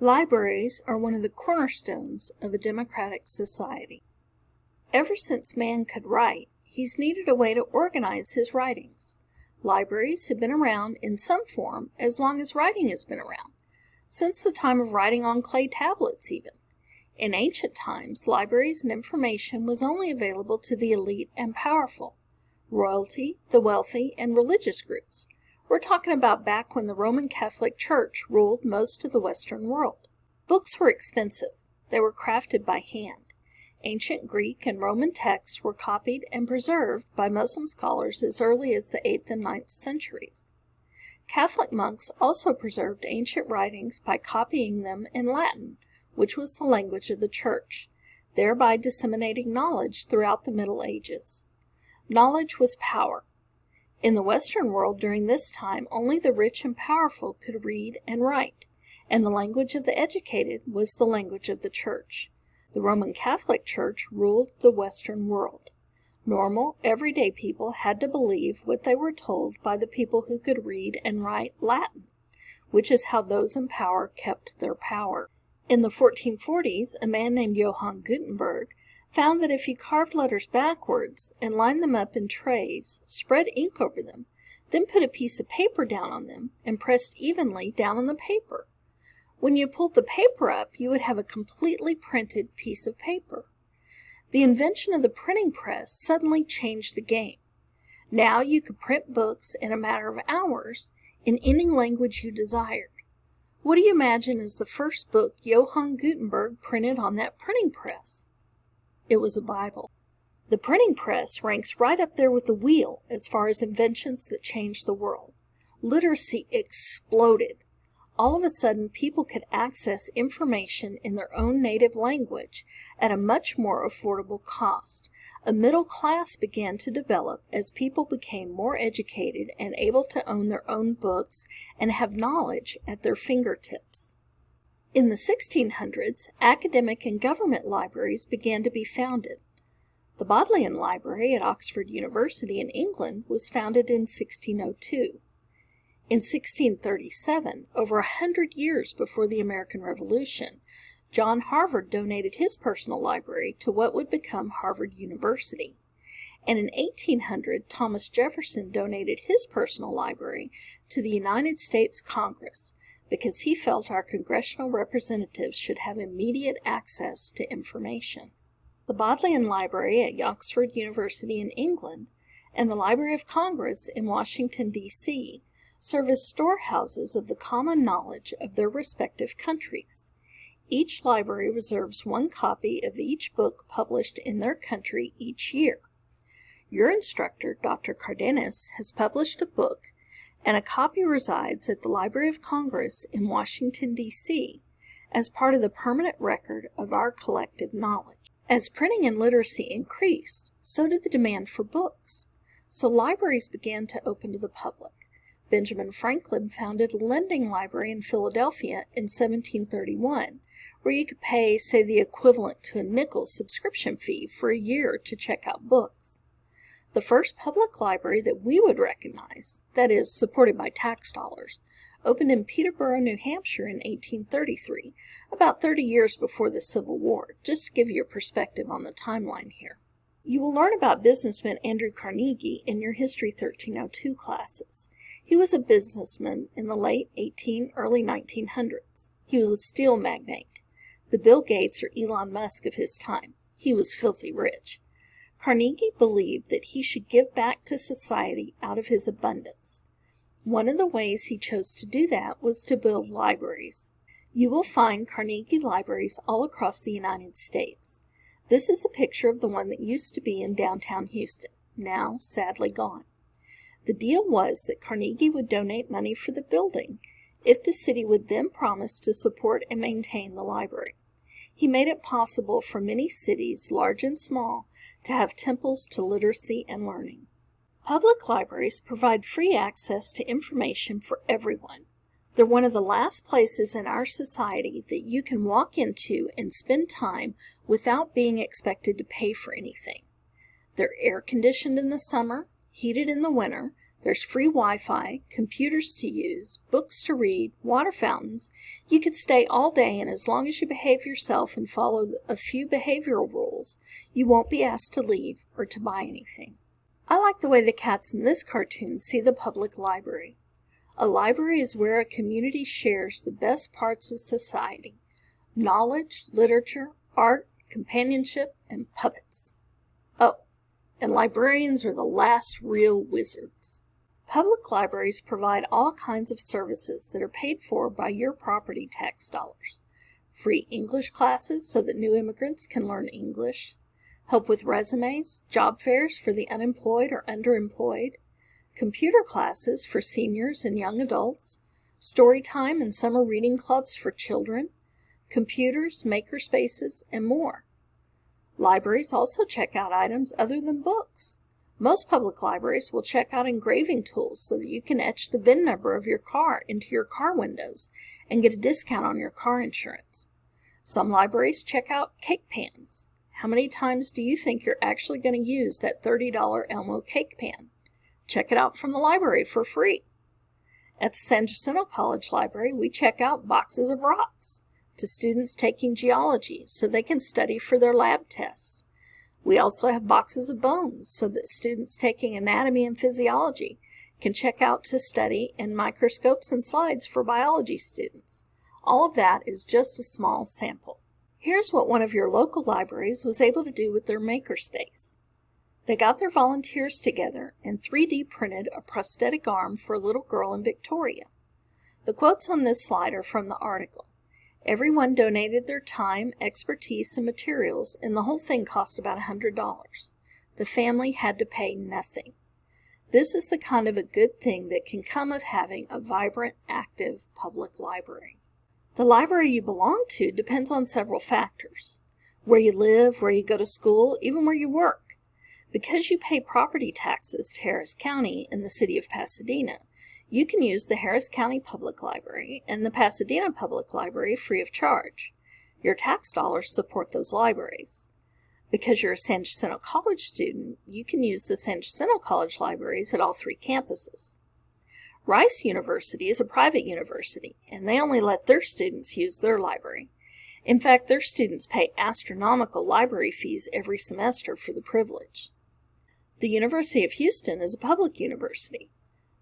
Libraries are one of the cornerstones of a democratic society. Ever since man could write, he's needed a way to organize his writings. Libraries have been around in some form as long as writing has been around, since the time of writing on clay tablets even. In ancient times, libraries and information was only available to the elite and powerful, royalty, the wealthy, and religious groups. We're talking about back when the Roman Catholic Church ruled most of the Western world. Books were expensive. They were crafted by hand. Ancient Greek and Roman texts were copied and preserved by Muslim scholars as early as the 8th and 9th centuries. Catholic monks also preserved ancient writings by copying them in Latin, which was the language of the Church, thereby disseminating knowledge throughout the Middle Ages. Knowledge was power, in the Western world during this time only the rich and powerful could read and write, and the language of the educated was the language of the Church. The Roman Catholic Church ruled the Western world. Normal, everyday people had to believe what they were told by the people who could read and write Latin, which is how those in power kept their power. In the 1440s, a man named Johann Gutenberg found that if he carved letters backwards and lined them up in trays, spread ink over them, then put a piece of paper down on them and pressed evenly down on the paper. When you pulled the paper up, you would have a completely printed piece of paper. The invention of the printing press suddenly changed the game. Now you could print books in a matter of hours in any language you desired. What do you imagine is the first book Johann Gutenberg printed on that printing press? It was a Bible. The printing press ranks right up there with the wheel as far as inventions that changed the world. Literacy exploded. All of a sudden, people could access information in their own native language at a much more affordable cost. A middle class began to develop as people became more educated and able to own their own books and have knowledge at their fingertips. In the 1600s, academic and government libraries began to be founded. The Bodleian Library at Oxford University in England was founded in 1602. In 1637, over a hundred years before the American Revolution, John Harvard donated his personal library to what would become Harvard University. And in 1800, Thomas Jefferson donated his personal library to the United States Congress, because he felt our congressional representatives should have immediate access to information. The Bodleian Library at Oxford University in England and the Library of Congress in Washington, D.C., serve as storehouses of the common knowledge of their respective countries. Each library reserves one copy of each book published in their country each year. Your instructor, Dr. Cardenas, has published a book and a copy resides at the Library of Congress in Washington, D.C., as part of the permanent record of our collective knowledge. As printing and literacy increased, so did the demand for books. So libraries began to open to the public. Benjamin Franklin founded a lending library in Philadelphia in 1731, where you could pay, say, the equivalent to a nickel subscription fee for a year to check out books. The first public library that we would recognize, that is, supported by tax dollars, opened in Peterborough, New Hampshire in 1833, about 30 years before the Civil War, just to give you a perspective on the timeline here. You will learn about businessman Andrew Carnegie in your History 1302 classes. He was a businessman in the late 18, early 1900s. He was a steel magnate, the Bill Gates or Elon Musk of his time. He was filthy rich. Carnegie believed that he should give back to society out of his abundance. One of the ways he chose to do that was to build libraries. You will find Carnegie libraries all across the United States. This is a picture of the one that used to be in downtown Houston, now sadly gone. The deal was that Carnegie would donate money for the building if the city would then promise to support and maintain the library. He made it possible for many cities, large and small, to have temples to literacy and learning. Public libraries provide free access to information for everyone. They're one of the last places in our society that you can walk into and spend time without being expected to pay for anything. They're air conditioned in the summer, heated in the winter, There's free Wi-Fi, computers to use, books to read, water fountains. You could stay all day and as long as you behave yourself and follow a few behavioral rules, you won't be asked to leave or to buy anything. I like the way the cats in this cartoon see the public library. A library is where a community shares the best parts of society, knowledge, literature, art, companionship, and puppets. Oh, and librarians are the last real wizards. Public libraries provide all kinds of services that are paid for by your property tax dollars. Free English classes so that new immigrants can learn English, help with resumes, job fairs for the unemployed or underemployed, computer classes for seniors and young adults, story time and summer reading clubs for children, computers, maker spaces, and more. Libraries also check out items other than books. Most public libraries will check out engraving tools so that you can etch the VIN number of your car into your car windows and get a discount on your car insurance. Some libraries check out cake pans. How many times do you think you're actually going to use that $30 Elmo cake pan? Check it out from the library for free. At the San Jacinto College Library, we check out boxes of rocks to students taking geology so they can study for their lab tests. We also have boxes of bones so that students taking anatomy and physiology can check out to study and microscopes and slides for biology students. All of that is just a small sample. Here's what one of your local libraries was able to do with their makerspace. They got their volunteers together and 3D printed a prosthetic arm for a little girl in Victoria. The quotes on this slide are from the article. Everyone donated their time, expertise, and materials, and the whole thing cost about a $100. The family had to pay nothing. This is the kind of a good thing that can come of having a vibrant, active public library. The library you belong to depends on several factors. Where you live, where you go to school, even where you work. Because you pay property taxes to Harris County in the city of Pasadena, you can use the Harris County Public Library and the Pasadena Public Library free of charge. Your tax dollars support those libraries. Because you're a San Jacinto College student, you can use the San Jacinto College libraries at all three campuses. Rice University is a private university, and they only let their students use their library. In fact, their students pay astronomical library fees every semester for the privilege. The University of Houston is a public university.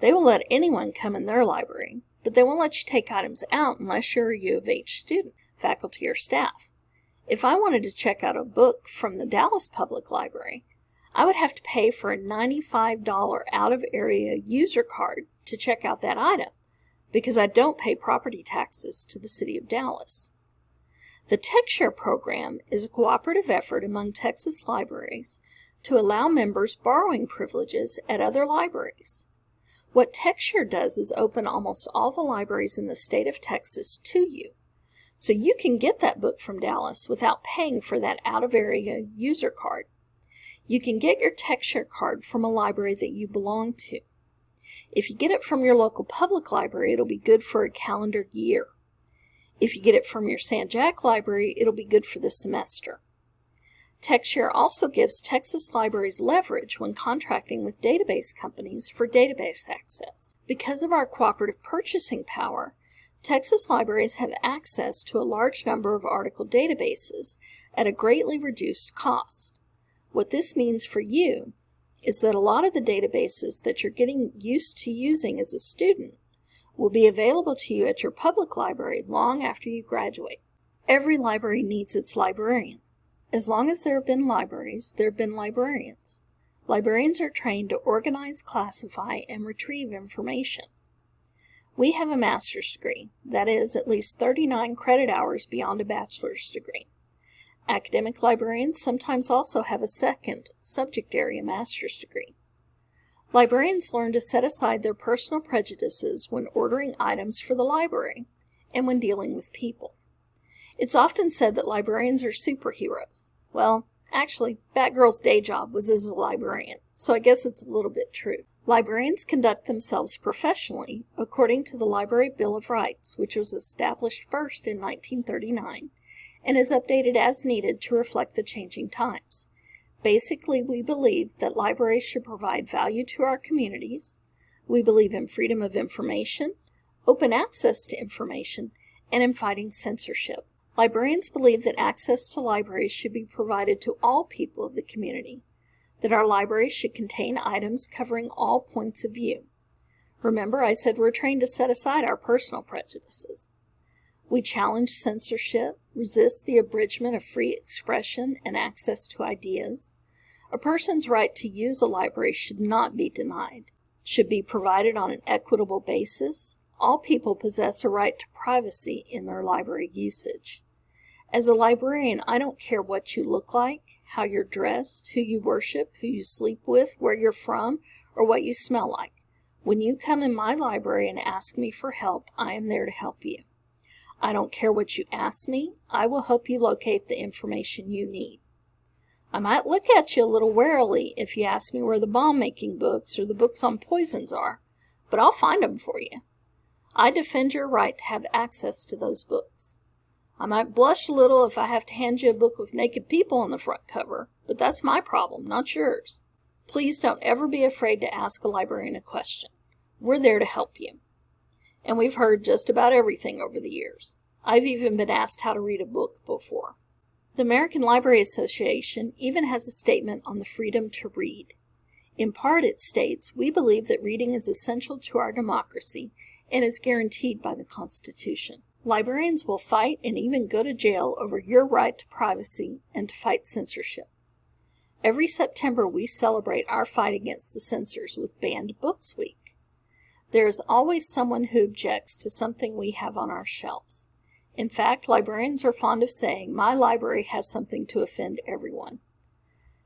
They will let anyone come in their library, but they won't let you take items out unless you're a U of H student, faculty, or staff. If I wanted to check out a book from the Dallas Public Library, I would have to pay for a $95 out-of-area user card to check out that item, because I don't pay property taxes to the City of Dallas. The TexShare program is a cooperative effort among Texas libraries to allow members borrowing privileges at other libraries. What TexShare does is open almost all the libraries in the state of Texas to you. So you can get that book from Dallas without paying for that out-of-area user card. You can get your TexShare card from a library that you belong to. If you get it from your local public library, it'll be good for a calendar year. If you get it from your San Jac library, it'll be good for the semester. TexShare also gives Texas libraries leverage when contracting with database companies for database access. Because of our cooperative purchasing power, Texas libraries have access to a large number of article databases at a greatly reduced cost. What this means for you is that a lot of the databases that you're getting used to using as a student will be available to you at your public library long after you graduate. Every library needs its librarian. As long as there have been libraries, there have been librarians. Librarians are trained to organize, classify, and retrieve information. We have a master's degree, that is, at least 39 credit hours beyond a bachelor's degree. Academic librarians sometimes also have a second subject area master's degree. Librarians learn to set aside their personal prejudices when ordering items for the library and when dealing with people. It's often said that librarians are superheroes. Well, actually, Batgirl's day job was as a librarian, so I guess it's a little bit true. Librarians conduct themselves professionally according to the Library Bill of Rights, which was established first in 1939 and is updated as needed to reflect the changing times. Basically, we believe that libraries should provide value to our communities, We believe in freedom of information, open access to information, and in fighting censorship. Librarians believe that access to libraries should be provided to all people of the community, that our libraries should contain items covering all points of view. Remember, I said we're trained to set aside our personal prejudices. We challenge censorship, resist the abridgment of free expression and access to ideas. A person's right to use a library should not be denied, should be provided on an equitable basis. All people possess a right to privacy in their library usage. As a librarian, I don't care what you look like, how you're dressed, who you worship, who you sleep with, where you're from, or what you smell like. When you come in my library and ask me for help, I am there to help you. I don't care what you ask me, I will help you locate the information you need. I might look at you a little warily if you ask me where the bomb-making books or the books on poisons are, but I'll find 'em for you. I defend your right to have access to those books. I might blush a little if I have to hand you a book with naked people on the front cover, but that's my problem, not yours. Please don't ever be afraid to ask a librarian a question. We're there to help you. And we've heard just about everything over the years. I've even been asked how to read a book before. The American Library Association even has a statement on the freedom to read. In part, it states, we believe that reading is essential to our democracy and is guaranteed by the Constitution. Librarians will fight and even go to jail over your right to privacy and to fight censorship. Every September, we celebrate our fight against the censors with Banned Books Week. There is always someone who objects to something we have on our shelves. In fact, librarians are fond of saying, my library has something to offend everyone.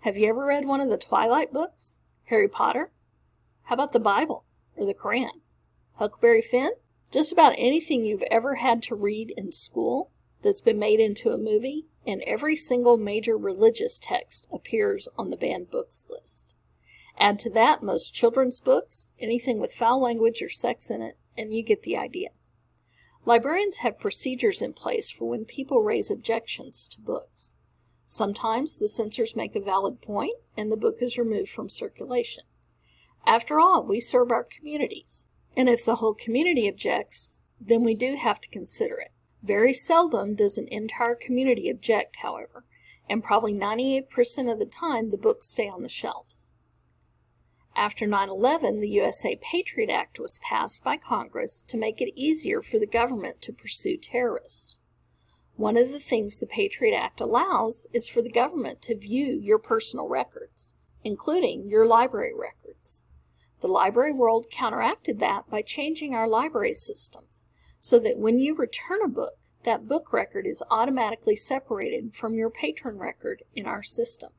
Have you ever read one of the Twilight books? Harry Potter? How about the Bible or the Koran? Huckleberry Finn? Just about anything you've ever had to read in school that's been made into a movie, and every single major religious text appears on the banned books list. Add to that most children's books, anything with foul language or sex in it, and you get the idea. Librarians have procedures in place for when people raise objections to books. Sometimes the censors make a valid point and the book is removed from circulation. After all, we serve our communities. And if the whole community objects, then we do have to consider it. Very seldom does an entire community object, however, and probably 98% of the time the books stay on the shelves. After 9-11, the USA Patriot Act was passed by Congress to make it easier for the government to pursue terrorists. One of the things the Patriot Act allows is for the government to view your personal records, including your library records. The library world counteracted that by changing our library systems so that when you return a book, that book record is automatically separated from your patron record in our system.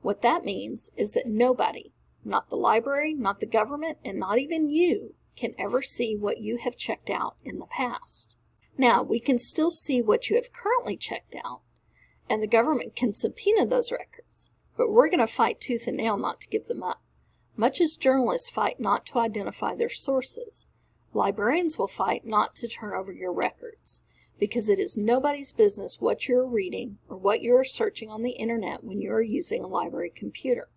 What that means is that nobody, not the library, not the government, and not even you, can ever see what you have checked out in the past. Now, we can still see what you have currently checked out, and the government can subpoena those records, but we're going to fight tooth and nail not to give them up. Much as journalists fight not to identify their sources, librarians will fight not to turn over your records, because it is nobody's business what you are reading or what you are searching on the internet when you are using a library computer.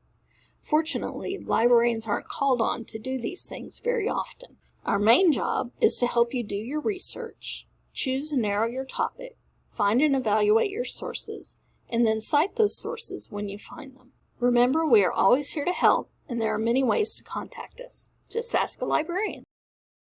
Fortunately, librarians aren't called on to do these things very often. Our main job is to help you do your research, choose and narrow your topic, find and evaluate your sources, and then cite those sources when you find them. Remember, we are always here to help and there are many ways to contact us. Just ask a librarian.